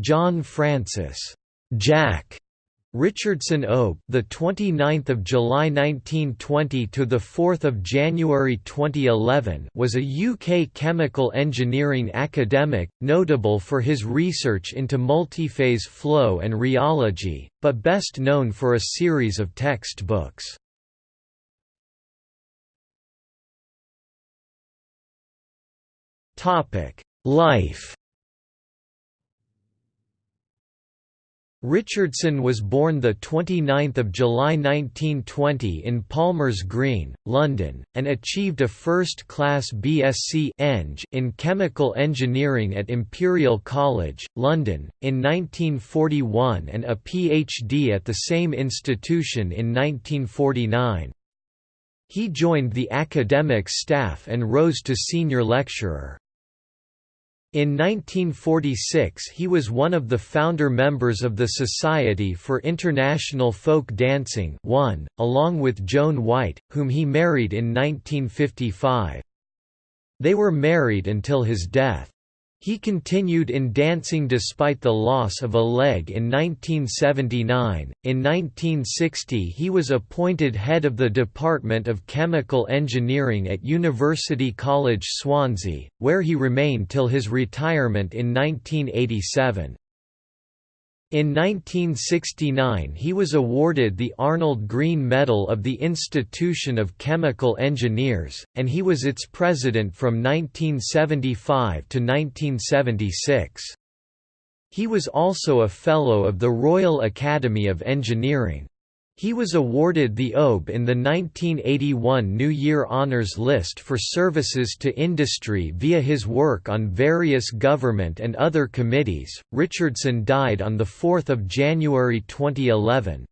John Francis Jack Richardson Obe, the 29th of July 1920 to the 4th of January 2011, was a UK chemical engineering academic, notable for his research into multiphase flow and rheology, but best known for a series of textbooks. Topic: Life Richardson was born 29 July 1920 in Palmers Green, London, and achieved a first-class BSc Eng in Chemical Engineering at Imperial College, London, in 1941 and a PhD at the same institution in 1949. He joined the academic staff and rose to senior lecturer. In 1946 he was one of the founder members of the Society for International Folk Dancing one, along with Joan White, whom he married in 1955. They were married until his death. He continued in dancing despite the loss of a leg in 1979. In 1960, he was appointed head of the Department of Chemical Engineering at University College Swansea, where he remained till his retirement in 1987. In 1969 he was awarded the Arnold Greene Medal of the Institution of Chemical Engineers, and he was its president from 1975 to 1976. He was also a Fellow of the Royal Academy of Engineering. He was awarded the OBE in the 1981 New Year Honours List for services to industry via his work on various government and other committees. Richardson died on 4 January 2011.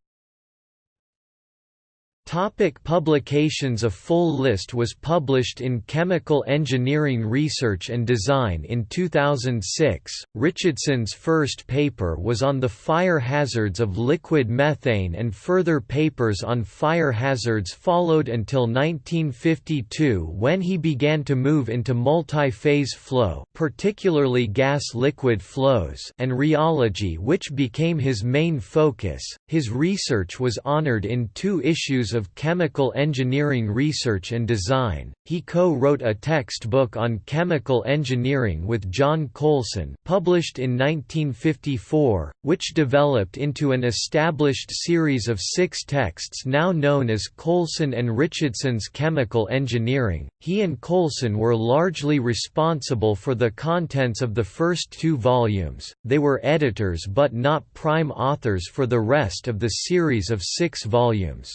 Topic publications A full list was published in Chemical Engineering Research and Design in 2006. Richardson's first paper was on the fire hazards of liquid methane, and further papers on fire hazards followed until 1952 when he began to move into multi phase flow, particularly gas liquid flows, and rheology, which became his main focus. His research was honored in two issues of Chemical Engineering Research and Design. He co-wrote a textbook on chemical engineering with John Coulson, published in 1954, which developed into an established series of six texts now known as Coulson and Richardson's Chemical Engineering. He and Coulson were largely responsible for the contents of the first two volumes. They were editors but not prime authors for the rest of the series of six volumes.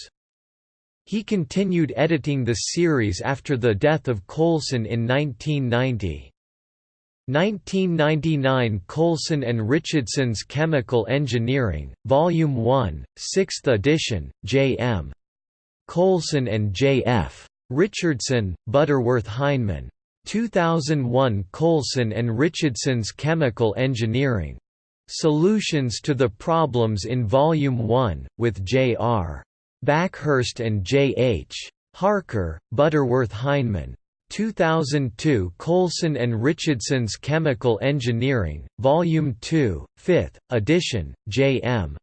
He continued editing the series after the death of Coulson in 1990. 1999 Coulson and Richardson's Chemical Engineering, Volume 1, 6th edition, J.M. Coulson and J.F. Richardson, Butterworth Heinemann. 2001 Coulson and Richardson's Chemical Engineering. Solutions to the Problems in Volume 1, with J.R. Backhurst and J. H. Harker, Butterworth Heinemann. 2002 Coulson and Richardson's Chemical Engineering, Volume 2, 5th, edition, J. M.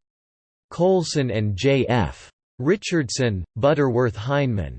Coulson and J. F. Richardson, Butterworth Heinemann.